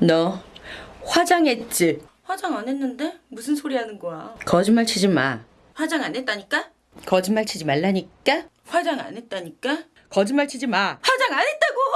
너 화장했지? 화장 안 했는데? 무슨 소리 하는 거야? 거짓말 치지 마. 화장 안 했다니까? 거짓말 치지 말라니까? 화장 안 했다니까? 거짓말 치지 마. 화장 안 했다고!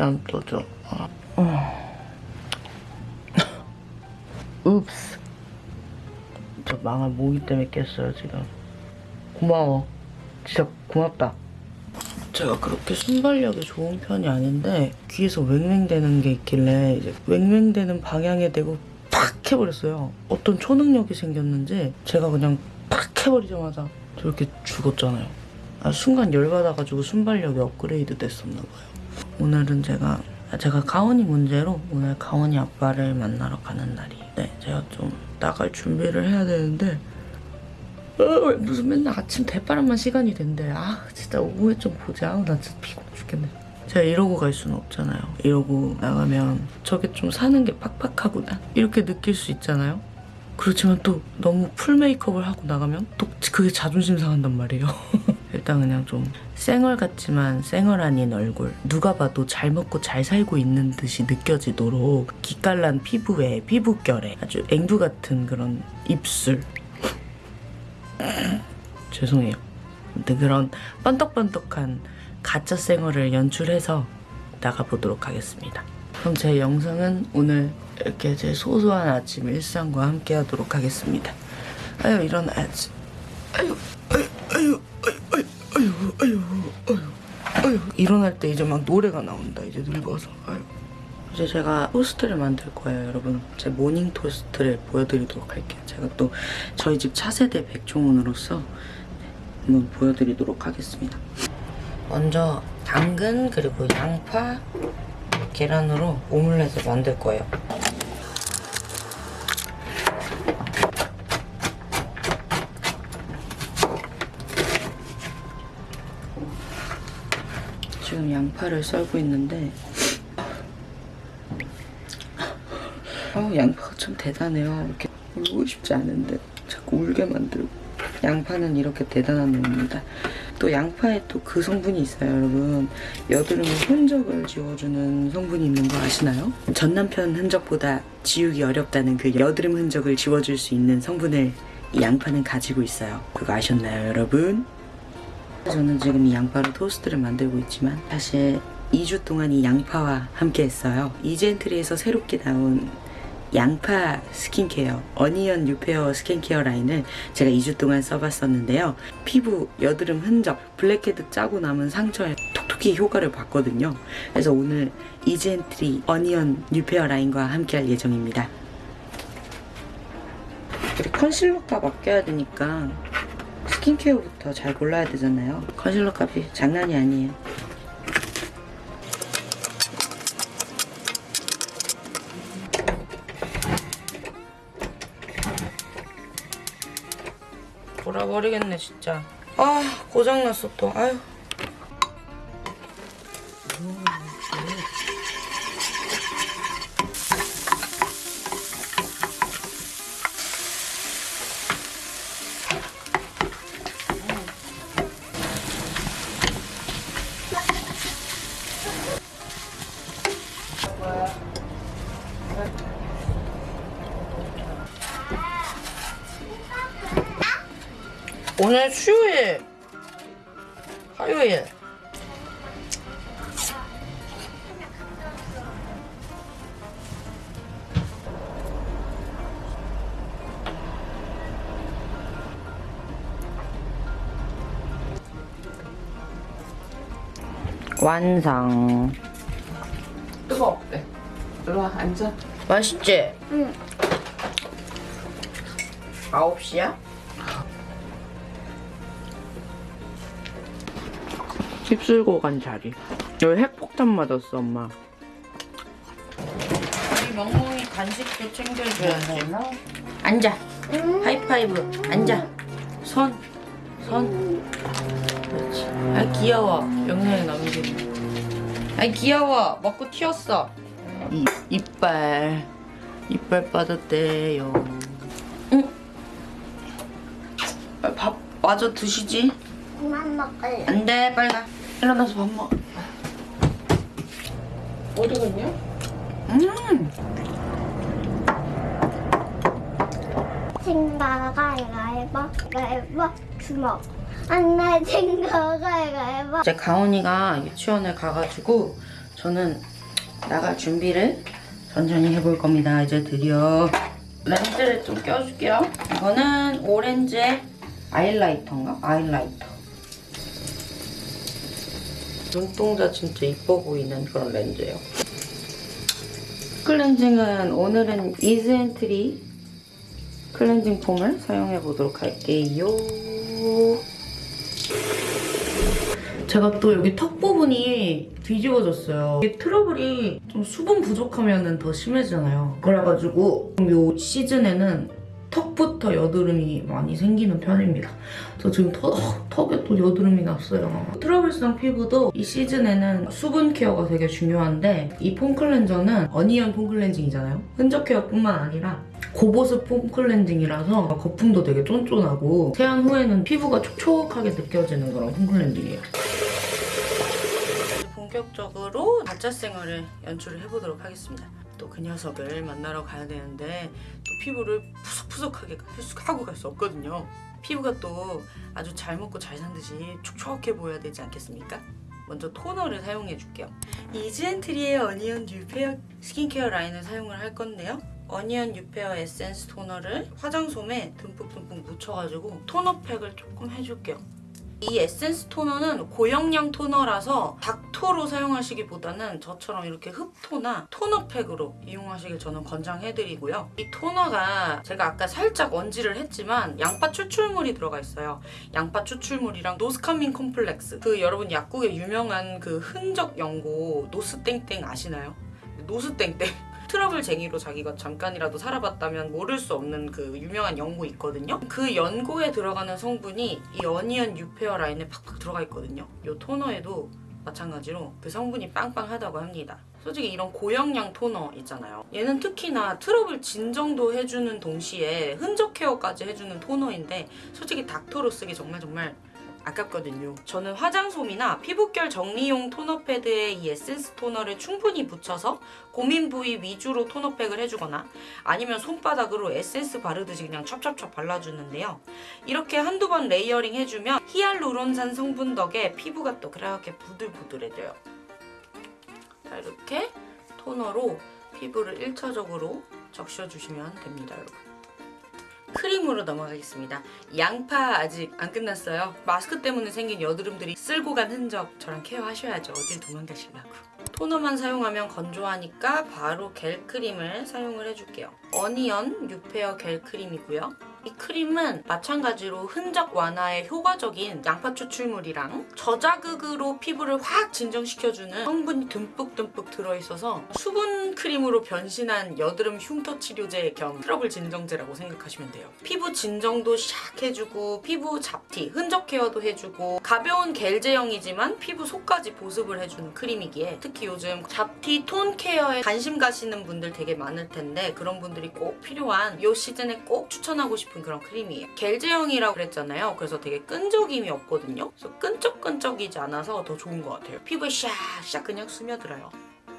아, 눈이 안 떠져. 아. 읍스. 저 망할 모기 때문에 깼어요, 지금. 고마워. 진짜 고맙다. 제가 그렇게 순발력이 좋은 편이 아닌데 귀에서 웽웽대는 게 있길래 이제 웽웽대는 방향에 대고 팍 해버렸어요. 어떤 초능력이 생겼는지 제가 그냥 팍 해버리자마자 저렇게 죽었잖아요. 아, 순간 열받아가지고 순발력이 업그레이드 됐었나 봐요. 오늘은 제가 아, 제가 가온이 문제로 오늘 가온이 아빠를 만나러 가는 날이에요. 네, 제가 좀 나갈 준비를 해야 되는데 어, 왜 무슨 맨날 아침 대바람만 시간이 된대. 아 진짜 오후에 좀 보자. 아우, 나 진짜 피곤해 죽겠네. 제가 이러고 갈 수는 없잖아요. 이러고 나가면 저게 좀 사는 게 팍팍하구나. 이렇게 느낄 수 있잖아요. 그렇지만 또 너무 풀 메이크업을 하고 나가면 또 그게 자존심 상한단 말이에요. 일단 그냥 좀 쌩얼 같지만 쌩얼 아닌 얼굴. 누가 봐도 잘 먹고 잘 살고 있는 듯이 느껴지도록 기깔난 피부에 피부결에 아주 앵두 같은 그런 입술. 죄송해요. 근데 그런 번떡번떡한 가짜 쌩얼을 연출해서 나가보도록 하겠습니다. 그럼 제 영상은 오늘 이렇게 제 소소한 아침 일상과 함께 하도록 하겠습니다. 아유 일어나야지 아유 아유 아유 아유 아유 아유 아유 일어날 때 이제 막 노래가 나온다 이제 늙어서. 아유 이제 제가 토스트를 만들 거예요 여러분. 제 morning 토스트를 보여드리도록 할게요. 제가 또 저희 집 차세대 백종원으로서 한번 보여드리도록 하겠습니다. 먼저 당근 그리고 양파 계란으로 오믈렛을 만들 거예요 지금 양파를 썰고 있는데 아 양파가 참 대단해요. 이렇게 울고 싶지 않은데 자꾸 울게 만들고. 양파는 이렇게 대단한 놈입니다. 또 양파에 또 그 성분이 있어요 여러분. 여드름의 흔적을 지워주는 성분이 있는 거 아시나요? 전 남편 흔적보다 지우기 어렵다는 그 여드름 흔적을 지워줄 수 있는 성분을 이 양파는 가지고 있어요. 그거 아셨나요 여러분? 저는 지금 이 양파로 토스트를 만들고 있지만 사실 2주 동안 이 양파와 함께 했어요. Isntree에서 새롭게 나온 양파 스킨케어 Onion Newpair 스킨케어 라인을 제가 2주 동안 써봤었는데요. 피부 여드름 흔적 블랙헤드 짜고 남은 상처에 톡톡히 효과를 봤거든요. 그래서 오늘 Isntree Onion Newpair 라인과 함께 할 예정입니다. 우리 컨실러 값 아껴야 되니까 스킨케어부터 잘 골라야 되잖아요. 컨실러 값이 장난이 아니에요. 돌아버리겠네 진짜. 아 고장났어 또. 아 유. 오늘 수요일 화요일 완성 뜨거웠대. 일로 와, 앉아. 맛있지? 응 9시야? 휩쓸고 간 자리 여기 핵폭탄 맞았어 엄마 우리 멍멍이 간식도 챙겨줘야지 앉아 하이파이브 앉아 선. 선. 그렇지. 아 귀여워. 영상에 남기는. 아 귀여워. 먹고 튀었어. 이 이빨. 이빨 빠졌대요. 응? 빨리 밥 마저 드시지. 그만 먹을래. 안 돼, 빨리 가. 일어나서 밥 먹어. 어디 갔냐? 음, 생각 가위가위보 가위보 주먹. 안내 생각 가위가위보. 이제 가온이가 유치원에 가가지고 저는 나갈 준비를 천천히 해볼 겁니다. 이제 드디어 렌즈를 좀 껴줄게요. 이거는 오렌즈의 eyelighter인가? Eyelighter. 눈동자 진짜 이뻐 보이는 그런 렌즈예요. cleansing은 오늘은 Isntree cleansing foam을 사용해 보도록 할게요. 제가 또 여기 턱 부분이 뒤집어졌어요. 이게 트러블이 좀 수분 부족하면 더 심해지잖아요. 그래가지고 이 시즌에는 턱부터 여드름이 많이 생기는 편입니다. 저 지금 턱, 어, 턱에 또 여드름이 났어요. 트러블성 피부도 이 시즌에는 수분 care가 되게 중요한데 이 foam cleanser는 onion foam cleansing이잖아요. 흔적 care뿐만 아니라 고보습 foam cleansing이라서 거품도 되게 쫀쫀하고 세안 후에는 피부가 촉촉하게 느껴지는 그런 foam cleansing이에요. 본격적으로 가짜 생활을 연출을 해보도록 하겠습니다. 또 그 녀석을 만나러 가야 되는데 또 피부를 푸석푸석하게 할 수- 하고 갈 수 없거든요. 피부가 또 아주 잘 먹고 잘 산 듯이 촉촉해 보여야 되지 않겠습니까? 먼저 토너를 사용해 줄게요. Isntree의 Onion Newpair 스킨케어 라인을 사용을 할 건데요. Onion Newpair 에센스 토너를 화장솜에 듬뿍듬뿍 묻혀가지고 토너팩을 조금 해줄게요. 이 에센스 토너는 고영양 토너라서 닥토로 사용하시기보다는 저처럼 이렇게 흡토나 토너팩으로 이용하시길 저는 권장해드리고요. 이 토너가 제가 아까 살짝 언질을 했지만 양파 추출물이 들어가 있어요. 양파 추출물이랑 노스카민 콤플렉스 그 여러분 약국에 유명한 그 흔적 연고 노스땡땡 아시나요? 노스땡땡 트러블쟁이로 자기가 잠깐이라도 살아봤다면 모를 수 없는 그 유명한 연고 있거든요. 그 연고에 들어가는 성분이 이 Onion Newpair 라인에 팍팍 들어가 있거든요. 이 토너에도 마찬가지로 그 성분이 빵빵하다고 합니다. 솔직히 이런 고영양 토너 있잖아요. 얘는 특히나 트러블 진정도 해주는 동시에 흔적 care까지 해주는 토너인데 솔직히 닥토로 쓰기 정말 정말 아깝거든요. 저는 화장솜이나 피부결 정리용 토너 패드에 이 에센스 토너를 충분히 묻혀서 고민 부위 위주로 토너팩을 해주거나 아니면 손바닥으로 에센스 바르듯이 그냥 찹찹찹 발라주는데요. 이렇게 한두 번 layering 해주면 히알루론산 성분 덕에 피부가 또 그렇게 부들부들해져요. 자, 이렇게 토너로 피부를 1차적으로 적셔주시면 됩니다, 여러분. 크림으로 넘어가겠습니다. 양파 아직 안 끝났어요. 마스크 때문에 생긴 여드름들이 쓸고 간 흔적 저랑 care하셔야죠. 어딜 도망가시려고. 토너만 사용하면 건조하니까 바로 겔 크림을 사용을 해줄게요. Onion Newpair 겔 크림이고요. 이 크림은 마찬가지로 흔적 완화에 효과적인 양파 추출물이랑 저자극으로 피부를 확 진정시켜주는 성분이 듬뿍듬뿍 들어있어서 수분 크림으로 변신한 여드름 흉터 치료제 겸 트러블 진정제라고 생각하시면 돼요. 피부 진정도 샥 해주고 피부 잡티, 흔적 케어도 해주고 가벼운 겔 제형이지만 피부 속까지 보습을 해주는 크림이기에 특히 요즘 잡티 톤 케어에 관심 가지시는 분들 되게 많을 텐데 그런 분들이 꼭 필요한 이 시즌에 꼭 추천하고 싶은 그런 크림이에요. 겔 제형이라고 그랬잖아요. 그래서 되게 끈적임이 없거든요. 그래서 끈적끈적이지 않아서 더 좋은 것 같아요. 피부에 샥샥 그냥 스며들어요.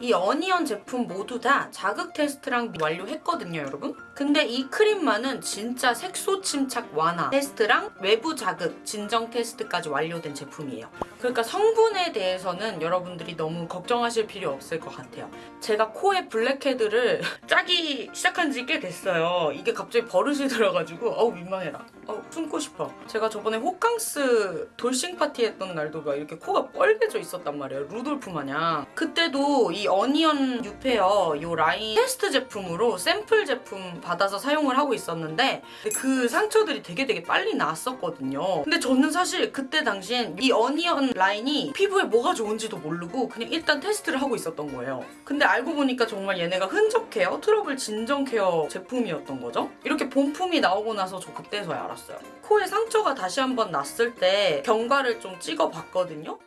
이 어니언 제품 모두 다 자극 테스트랑 완료했거든요, 여러분. 근데 이 크림만은 진짜 색소 침착 완화 테스트랑 외부 자극 진정 테스트까지 완료된 제품이에요. 그러니까 성분에 대해서는 여러분들이 너무 걱정하실 필요 없을 것 같아요. 제가 코에 블랙헤드를 짜기 시작한 지 꽤 됐어요. 이게 갑자기 버릇이 들어가지고 어우 민망해라. 어우 숨고 싶어. 제가 저번에 호캉스 돌싱 파티 했던 날도 막 이렇게 코가 뻘개져 있었단 말이에요. 루돌프 마냥. 그때도 이 어니언 뉴페어 이 라인 테스트 제품으로 샘플 제품 받아서 사용을 하고 있었는데 그 상처들이 되게 되게 빨리 나았었거든요. 근데 저는 사실 그때 당시엔 이 어니언 라인이 피부에 뭐가 좋은지도 모르고 그냥 일단 테스트를 하고 있었던 거예요. 근데 알고 보니까 정말 얘네가 흔적 케어, 트러블 진정 케어 제품이었던 거죠. 이렇게 본품이 나오고 나서 저 그때서야 알았어요. 코에 상처가 다시 한번 났을 때 경과를 좀 찍어봤거든요.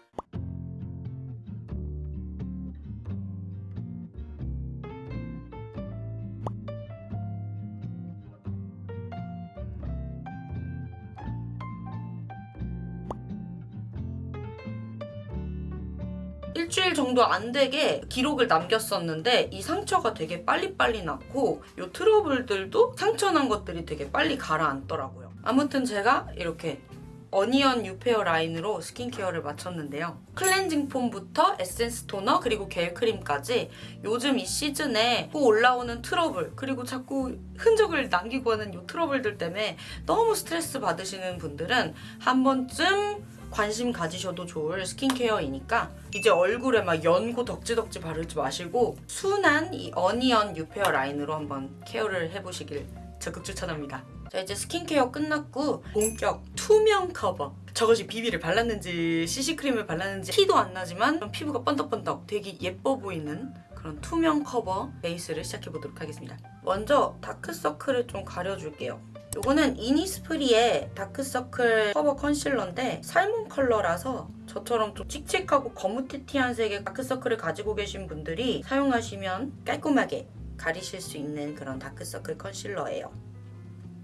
일주일 정도 안 되게 기록을 남겼었는데 이 상처가 되게 빨리빨리 나았고 이 트러블들도 상처 난 것들이 되게 빨리 가라앉더라고요. 아무튼 제가 이렇게 어니언 뉴페어 라인으로 스킨케어를 마쳤는데요. 클렌징 폼부터 에센스 토너 그리고 겔 크림까지 요즘 이 시즌에 또 올라오는 트러블 그리고 자꾸 흔적을 남기고 하는 이 트러블들 때문에 너무 스트레스 받으시는 분들은 한 번쯤 관심 가지셔도 좋을 스킨케어이니까 이제 얼굴에 막 연고 덕지덕지 바르지 마시고 순한 이 어니언 뉴페어 라인으로 한번 케어를 해보시길 적극 추천합니다. 자 이제 스킨케어 끝났고 본격 투명 커버 저것이 비비를 발랐는지 CC크림을 발랐는지 티도 안 나지만 좀 피부가 번덕번덕 되게 예뻐 보이는 그런 투명 커버 베이스를 시작해보도록 하겠습니다. 먼저 다크서클을 좀 가려줄게요. 요거는 이니스프리의 다크서클 커버 컨실러인데 살몬 컬러라서 저처럼 좀 칙칙하고 거무튀튀한 색의 다크서클을 가지고 계신 분들이 사용하시면 깔끔하게 가리실 수 있는 그런 다크서클 컨실러예요.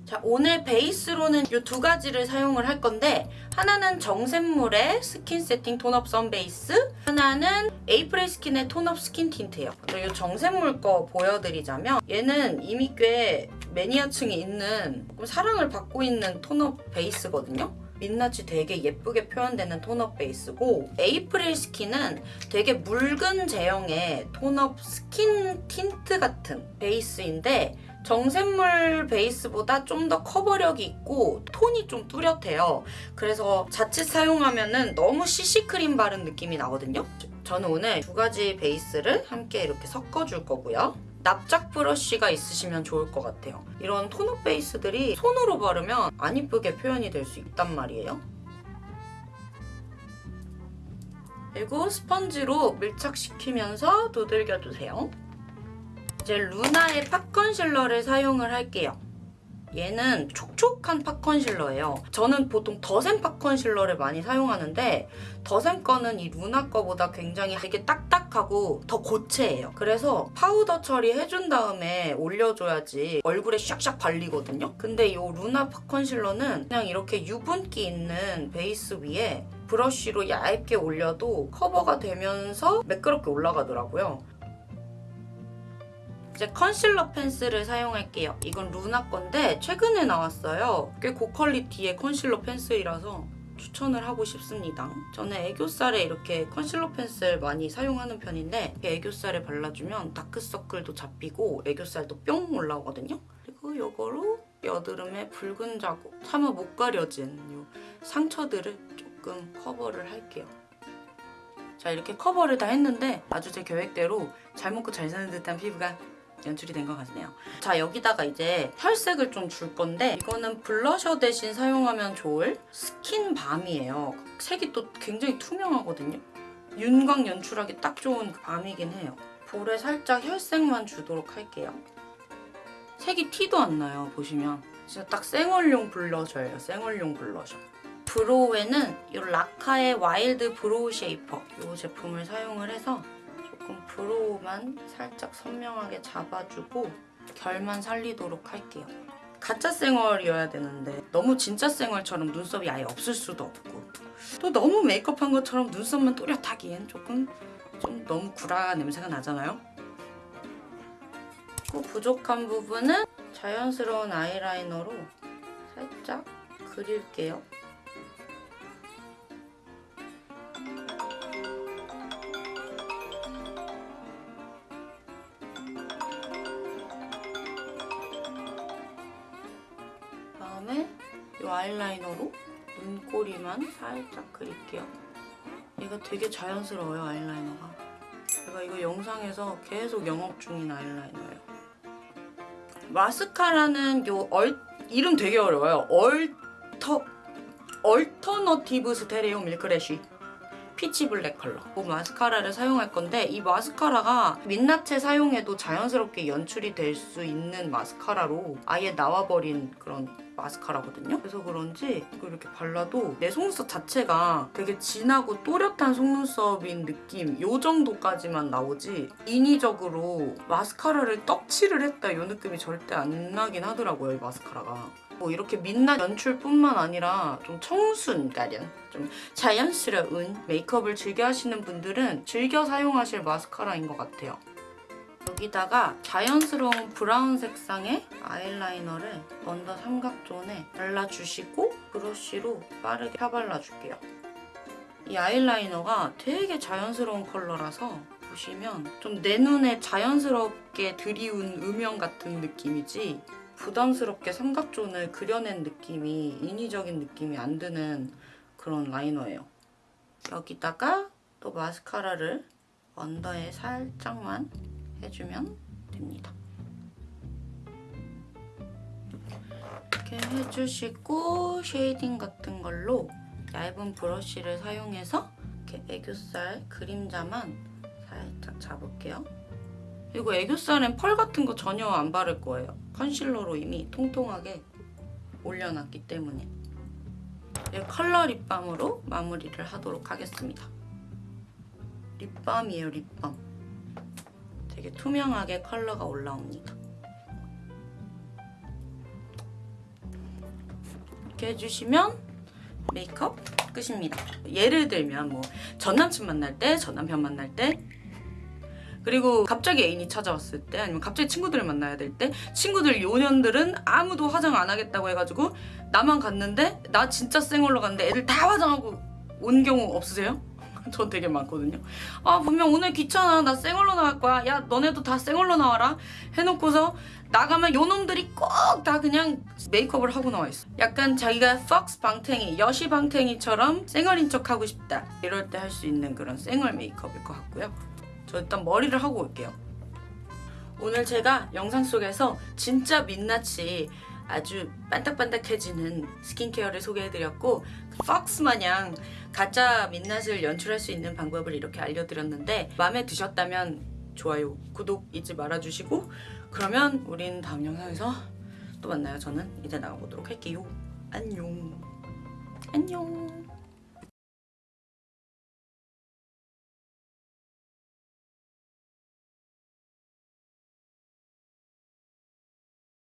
자, 오늘 베이스로는 이 두 가지를 사용을 할 건데 하나는 정샘물의 스킨 세팅 톤업 선 베이스 하나는 에이프릴 스킨의 톤업 스킨 틴트예요. 이 정샘물 거 보여드리자면 얘는 이미 꽤 매니아층이 있는 사랑을 받고 있는 톤업 베이스거든요. 민낯이 되게 예쁘게 표현되는 톤업 베이스고 에이프릴 스킨은 되게 묽은 제형의 톤업 스킨 틴트 같은 베이스인데 정샘물 베이스보다 좀 더 커버력이 있고 톤이 좀 뚜렷해요. 그래서 자칫 사용하면 너무 CC크림 바른 느낌이 나거든요. 저는 오늘 두 가지 베이스를 함께 이렇게 섞어줄 거고요. 납작 브러쉬가 있으시면 좋을 것 같아요. 이런 톤업 베이스들이 손으로 바르면 안 이쁘게 표현이 될 수 있단 말이에요. 그리고 스펀지로 밀착시키면서 두들겨주세요. 이제 루나의 팟 컨실러를 사용을 할게요. 얘는 촉촉한 팟 컨실러예요. 저는 보통 더샘 팟 컨실러를 많이 사용하는데 더샘 거는 이 루나 거보다 굉장히 되게 딱딱하고 더 고체예요. 그래서 파우더 처리해준 다음에 올려줘야지 얼굴에 샥샥 발리거든요. 근데 이 루나 팟 컨실러는 그냥 이렇게 유분기 있는 베이스 위에 브러쉬로 얇게 올려도 커버가 되면서 매끄럽게 올라가더라고요. 이제 컨실러 펜슬을 사용할게요. 이건 루나 건데 최근에 나왔어요. 꽤 고퀄리티의 컨실러 펜슬이라서 추천을 하고 싶습니다. 저는 애교살에 이렇게 컨실러 펜슬 많이 사용하는 편인데 애교살에 발라주면 다크서클도 잡히고 애교살도 뿅 올라오거든요. 그리고 이거로 여드름에 붉은 자국, 차마 못 가려진 요 상처들을 조금 커버를 할게요. 자 이렇게 커버를 다 했는데 아주 제 계획대로 잘 먹고 잘 사는 듯한 피부가 연출이 된 것 같네요. 자 여기다가 이제 혈색을 좀 줄 건데 이거는 블러셔 대신 사용하면 좋을 스킨 밤이에요. 색이 또 굉장히 투명하거든요. 윤광 연출하기 딱 좋은 그 밤이긴 해요. 볼에 살짝 혈색만 주도록 할게요. 색이 티도 안 나요, 보시면. 진짜 딱 생얼용 블러셔예요, 생얼용 블러셔. 브로우에는 이 라카의 와일드 브로우 쉐이퍼 이 제품을 사용을 해서 조금 브로우만 살짝 선명하게 잡아주고 결만 살리도록 할게요. 가짜 쌩얼이어야 되는데 너무 진짜 쌩얼처럼 눈썹이 아예 없을 수도 없고 또 너무 메이크업한 것처럼 눈썹만 또렷하기엔 조금 좀 너무 구라 냄새가 나잖아요. 그 부족한 부분은 자연스러운 아이라이너로 살짝 그릴게요. 이 아이라이너로 눈꼬리만 살짝 그릴게요. 얘가 되게 자연스러워요, 아이라이너가. 제가 이거 영상에서 계속 영업 중인 아이라이너예요. 마스카라는 요 얼, 이름 되게 어려워요. Alter Alternative Stereo Milk Lash Pitch Black 컬러. 이 마스카라를 사용할 건데 이 마스카라가 민낯에 사용해도 자연스럽게 연출이 될 수 있는 마스카라로 아예 나와버린 그런 마스카라거든요. 그래서 그런지 이렇게 발라도 내 속눈썹 자체가 되게 진하고 또렷한 속눈썹인 느낌 요 정도까지만 나오지 인위적으로 마스카라를 떡칠을 했다. 이 느낌이 절대 안 나긴 하더라고요 이 마스카라가 뭐 이렇게 민낯 연출뿐만 아니라 좀 청순 가련 좀 자연스러운 메이크업을 즐겨 하시는 분들은 즐겨 사용하실 마스카라인 것 같아요. 여기다가 자연스러운 브라운 색상의 아이라이너를 under 삼각존에 발라주시고 브러쉬로 빠르게 펴발라줄게요. 이 아이라이너가 되게 자연스러운 컬러라서 보시면 좀 내 눈에 자연스럽게 드리운 음영 같은 느낌이지 부담스럽게 삼각존을 그려낸 느낌이 인위적인 느낌이 안 드는 그런 라이너예요. 여기다가 또 마스카라를 under에 살짝만 해주면 됩니다. 이렇게 해주시고 shading 같은 걸로 얇은 브러쉬를 사용해서 이렇게 애교살 그림자만 살짝 잡을게요. 그리고 애교살엔 펄 같은 거 전혀 안 바를 거예요. 컨실러로 이미 통통하게 올려놨기 때문에 이 컬러 립밤으로 마무리를 하도록 하겠습니다. 립밤이에요, 립밤. 되게 투명하게 컬러가 올라옵니다. 이렇게 해주시면 메이크업 끝입니다. 예를 들면 뭐 전남친 만날 때, 전남편 만날 때 그리고 갑자기 애인이 찾아왔을 때 아니면 갑자기 친구들을 만나야 될 때 친구들 요년들은 아무도 화장 안 하겠다고 해가지고 나만 갔는데 나 진짜 생얼로 갔는데 애들 다 화장하고 온 경우 없으세요? 전 되게 많거든요. 아 분명 오늘 귀찮아 나 생얼로 나갈 거야. 야 너네도 다 생얼로 나와라. 해놓고서 나가면 요놈들이 꼭 다 그냥 메이크업을 하고 나와 있어. 약간 자기가 퍽스 방탱이, 여시 방탱이처럼 생얼인 척 하고 싶다. 이럴 때 할 수 있는 그런 생얼 메이크업일 것 같고요. 저 일단 머리를 하고 올게요. 오늘 제가 영상 속에서 진짜 민낯이 아주 반딱반딱해지는 스킨케어를 소개해드렸고 퍽스 마냥 가짜 민낯을 연출할 수 있는 방법을 이렇게 알려드렸는데 마음에 드셨다면 좋아요, 구독 잊지 말아주시고 그러면 우린 다음 영상에서 또 만나요. 저는 이제 나가보도록 할게요. 안녕. 안녕.